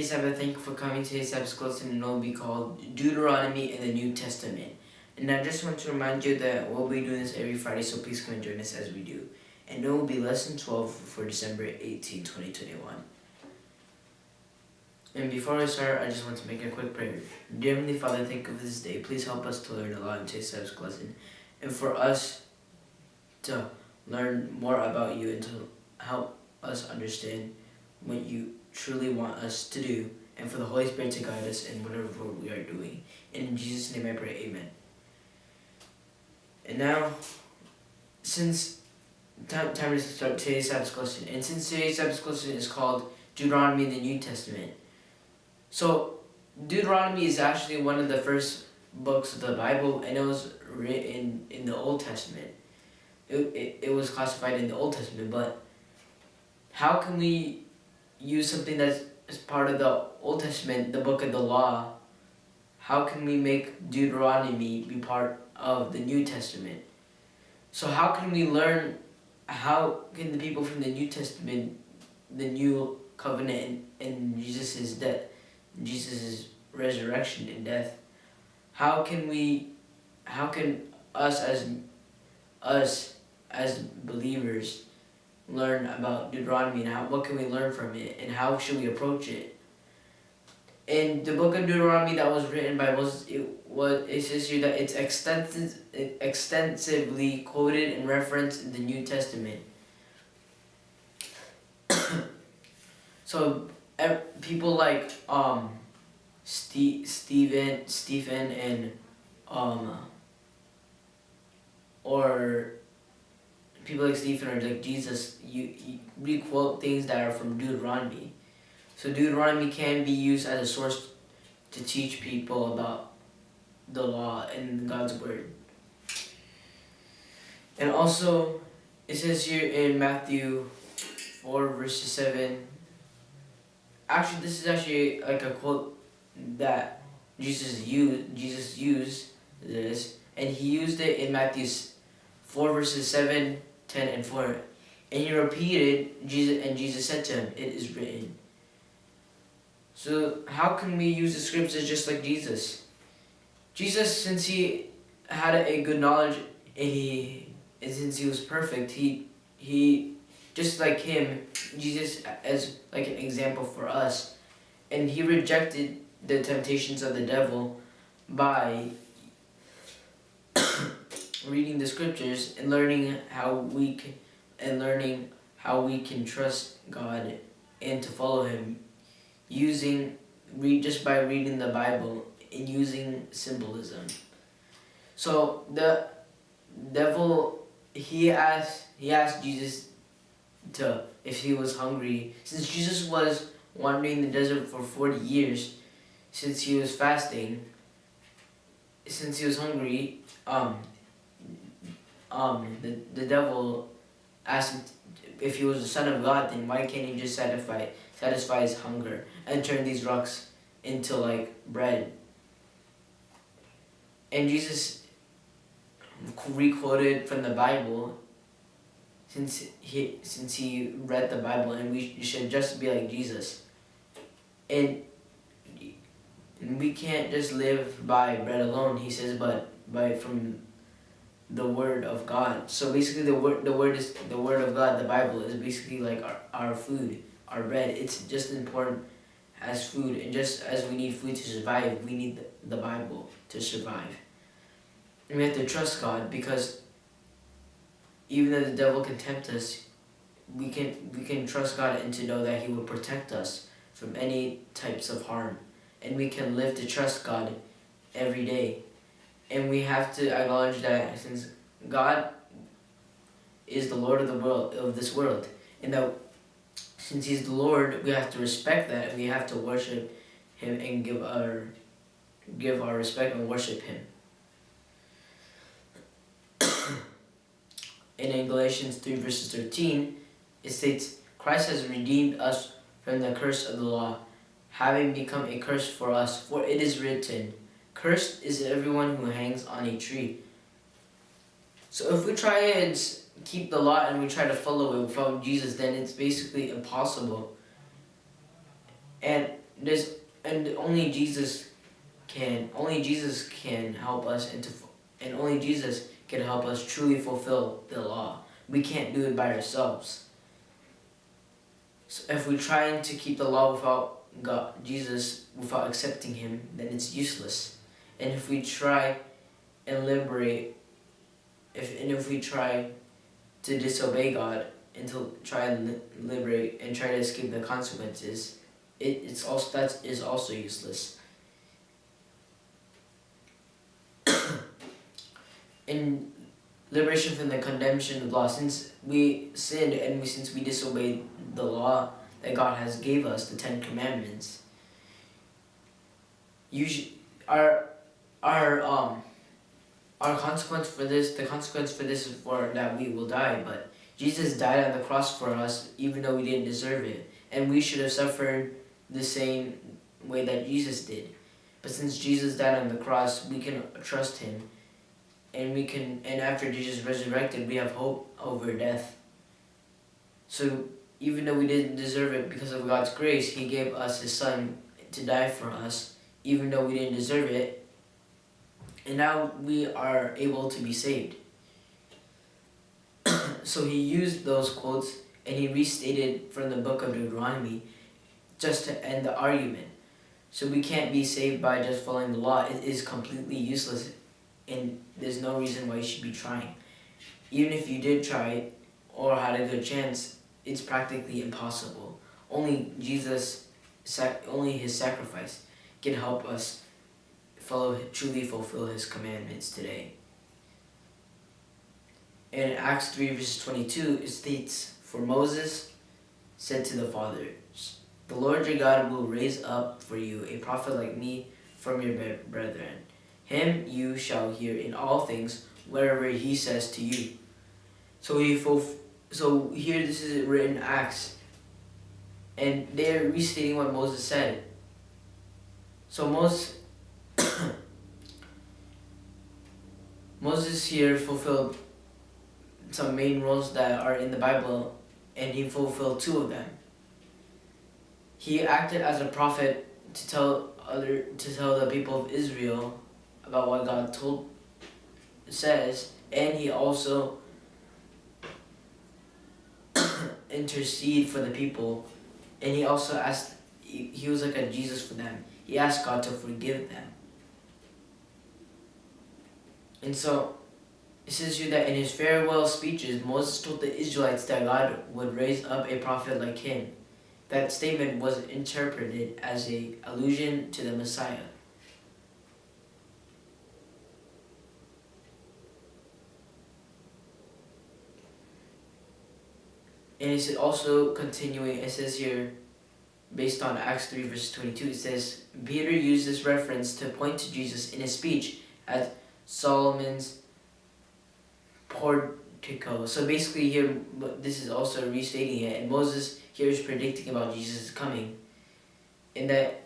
thank you for coming to today's lesson and it will be called Deuteronomy in the New Testament. And I just want to remind you that we'll be doing this every Friday, so please come and join us as we do. And it will be lesson 12 for December 18, 2021. And before I start, I just want to make a quick prayer. Dear Heavenly Father, thank you for this day. Please help us to learn a lot in today's episode lesson. And for us to learn more about you and to help us understand what you truly want us to do and for the Holy Spirit to guide us in whatever we are doing. In Jesus' name I pray, amen. And now, since time, time to start today's Sabbath and since today's Sabbath is called Deuteronomy in the New Testament, so Deuteronomy is actually one of the first books of the Bible, and it was written in the Old Testament. It, it, it was classified in the Old Testament, but how can we use something that's as part of the Old Testament, the book of the law, how can we make Deuteronomy be part of the New Testament? So how can we learn, how can the people from the New Testament, the new covenant and, Jesus' death, Jesus' resurrection and death, how can we, how can us as, us as believers learn about Deuteronomy and how, what can we learn from it and how should we approach it. In the book of Deuteronomy that was written by Moses, it was it says here that it's extensive, extensively quoted and referenced in the New Testament. so people like um, Ste Stephen, Stephen, and um, or people like Stephen or like Jesus, you, you re-quote things that are from Deuteronomy. So Deuteronomy can be used as a source to teach people about the law and God's word. And also, it says here in Matthew 4 verses 7, actually this is actually like a quote that Jesus used, Jesus used this, and he used it in Matthew 4 verses 7 10 and 4. And he repeated, Jesus, and Jesus said to him, It is written. So how can we use the scriptures just like Jesus? Jesus, since he had a good knowledge and he and since he was perfect, he he just like him, Jesus as like an example for us. And he rejected the temptations of the devil by reading the scriptures and learning how we can and learning how we can trust God and to follow him using read just by reading the Bible and using symbolism. So the devil he asked he asked Jesus to if he was hungry since Jesus was wandering the desert for 40 years since he was fasting since he was hungry um um, the, the devil asked if he was the son of God, then why can't he just satisfy, satisfy his hunger and turn these rocks into like bread? And Jesus re-quoted from the Bible since he since he read the Bible and we should just be like Jesus. And, we can't just live by bread alone, he says, but by from the word of God. So basically the word the word is the word of God, the Bible is basically like our, our food, our bread. It's just important as food and just as we need food to survive, we need the, the Bible to survive. And we have to trust God because even though the devil can tempt us, we can we can trust God and to know that he will protect us from any types of harm. And we can live to trust God every day and we have to acknowledge that since God is the Lord of the world of this world, and that since He's the Lord, we have to respect that, and we have to worship Him and give our give our respect and worship Him. in Galatians 3 verses 13, it states, Christ has redeemed us from the curse of the law, having become a curse for us, for it is written, Cursed is everyone who hangs on a tree. So if we try and keep the law and we try to follow it from Jesus, then it's basically impossible. And there's and only Jesus can only Jesus can help us into and only Jesus can help us truly fulfill the law. We can't do it by ourselves. So if we're trying to keep the law without God, Jesus, without accepting Him, then it's useless. And if we try and liberate, if and if we try to disobey God and to try and li liberate and try to escape the consequences, it, it's also that is also useless. in liberation from the condemnation of law, since we sinned and we, since we disobeyed the law that God has gave us, the Ten Commandments, usually our our um our consequence for this, the consequence for this is for that we will die, but Jesus died on the cross for us even though we didn't deserve it. And we should have suffered the same way that Jesus did. But since Jesus died on the cross, we can trust him. And we can and after Jesus resurrected, we have hope over death. So even though we didn't deserve it because of God's grace, he gave us his son to die for us, even though we didn't deserve it and now we are able to be saved. so he used those quotes and he restated from the book of Deuteronomy just to end the argument. So we can't be saved by just following the law. It is completely useless and there's no reason why you should be trying. Even if you did try or had a good chance, it's practically impossible. Only Jesus, only his sacrifice can help us truly fulfill his commandments today. In Acts 3 verse 22, it states, For Moses said to the fathers, The Lord your God will raise up for you a prophet like me from your brethren. Him you shall hear in all things, wherever he says to you. So he so here this is written Acts, and they're restating what Moses said. So Moses Moses here fulfilled some main roles that are in the Bible and he fulfilled two of them. He acted as a prophet to tell other to tell the people of Israel about what God told says and he also intercede for the people and he also asked he, he was like a Jesus for them. He asked God to forgive them. And so it says here that in his farewell speeches, Moses told the Israelites that God would raise up a prophet like him. That statement was interpreted as a allusion to the Messiah. And it's also continuing, it says here, based on Acts 3 verse 22, it says, Peter used this reference to point to Jesus in his speech as Solomon's portico. So basically here, this is also restating it, and Moses here is predicting about Jesus' coming, in that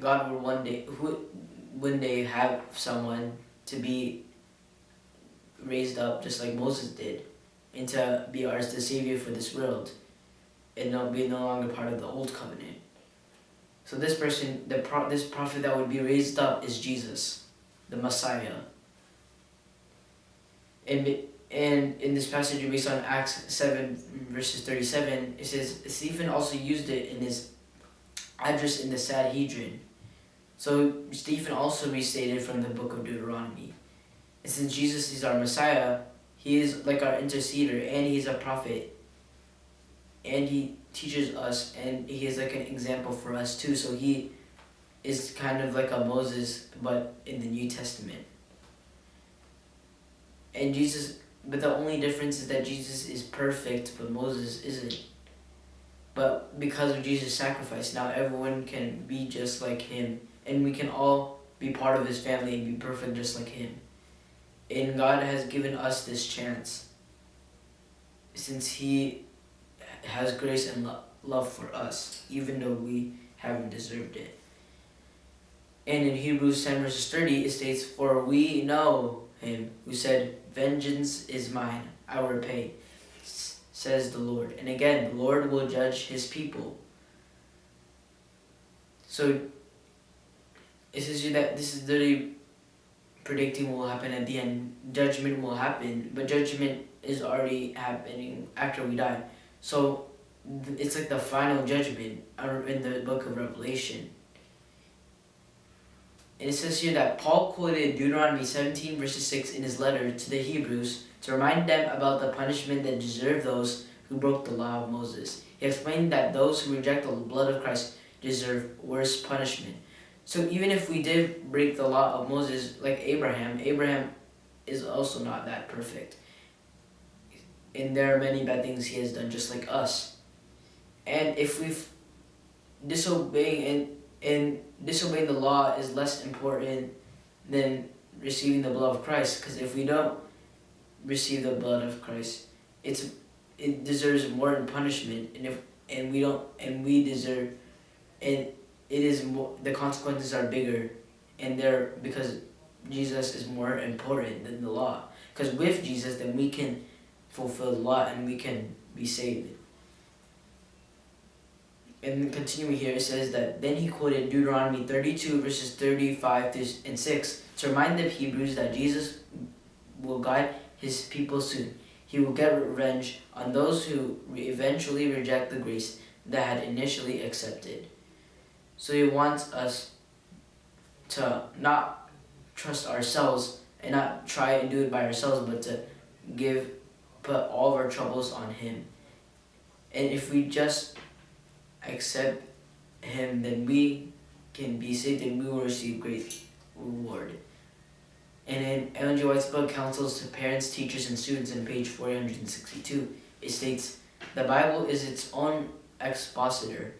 God will one day, who, one day have someone to be raised up just like Moses did, and to be ours the Savior for this world, and not be no longer part of the old covenant. So this person, the pro this prophet that would be raised up is Jesus, the Messiah. And, and in this passage based on Acts 7 verses 37, it says, Stephen also used it in his address in the Sanhedrin. So Stephen also restated from the book of Deuteronomy. And since Jesus is our Messiah, he is like our interceder and he's a prophet. And he teaches us and he is like an example for us too. So he is kind of like a Moses but in the New Testament. And Jesus, but the only difference is that Jesus is perfect, but Moses isn't. But because of Jesus' sacrifice, now everyone can be just like him, and we can all be part of his family and be perfect just like him. And God has given us this chance since he has grace and lo love for us, even though we haven't deserved it. And in Hebrews 10 verses 30, it states, For we know him who said, Vengeance is mine, I will repay, says the Lord. And again, the Lord will judge his people. So it says that this is literally predicting what will happen at the end. Judgment will happen, but judgment is already happening after we die. So it's like the final judgment uh, in the book of Revelation. It says here that Paul quoted Deuteronomy 17 verses 6 in his letter to the Hebrews to remind them about the punishment that deserved those who broke the law of Moses. He explained that those who reject the blood of Christ deserve worse punishment. So even if we did break the law of Moses like Abraham, Abraham is also not that perfect. And there are many bad things he has done just like us. And if we've disobeying and, and disobeying the law is less important than receiving the blood of Christ. Because if we don't receive the blood of Christ, it's it deserves more punishment, and if and we don't and we deserve, and it is more the consequences are bigger, and they're because Jesus is more important than the law. Because with Jesus, then we can fulfill the law and we can be saved and continuing here, it says that then he quoted Deuteronomy 32 verses 35 and 6 to remind the Hebrews that Jesus will guide his people soon. He will get revenge on those who eventually reject the grace that had initially accepted. So he wants us to not trust ourselves and not try and do it by ourselves, but to give, put all of our troubles on him. And if we just accept him, then we can be saved and we will receive great reward. And in Ellen G. White's book, Counsels to Parents, Teachers, and Students, in page 462, it states, The Bible is its own expositor.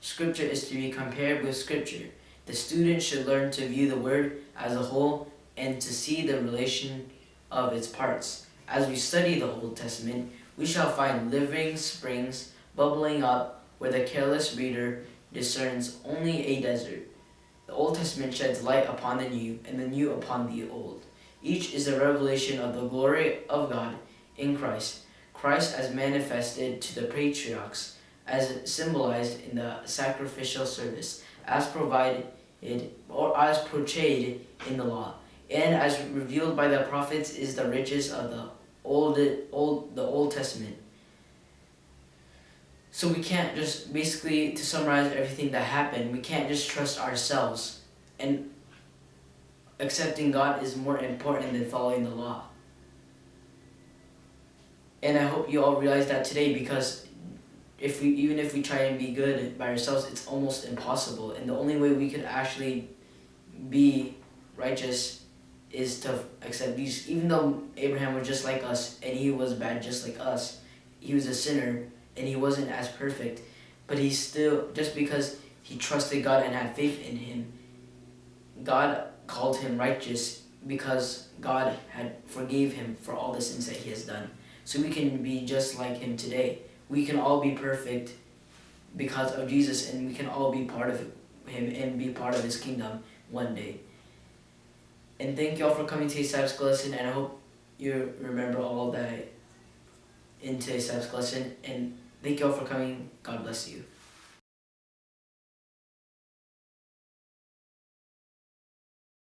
Scripture is to be compared with Scripture. The student should learn to view the Word as a whole and to see the relation of its parts. As we study the Old Testament, we shall find living springs bubbling up where the careless reader discerns only a desert. The Old Testament sheds light upon the New, and the New upon the Old. Each is a revelation of the glory of God in Christ. Christ as manifested to the patriarchs, as symbolized in the sacrificial service, as provided or as portrayed in the law, and as revealed by the prophets is the riches of the Old, Old, the Old Testament so we can't just, basically, to summarize everything that happened, we can't just trust ourselves. And accepting God is more important than following the law. And I hope you all realize that today because if we even if we try and be good by ourselves, it's almost impossible. And the only way we could actually be righteous is to accept these. Even though Abraham was just like us and he was bad just like us, he was a sinner and he wasn't as perfect, but he still, just because he trusted God and had faith in him, God called him righteous because God had forgave him for all the sins that he has done. So we can be just like him today. We can all be perfect because of Jesus and we can all be part of him and be part of his kingdom one day. And thank you all for coming to today's Sabbath lesson and I hope you remember all that in today's Sabbath lesson and Thank you all for coming. God bless you.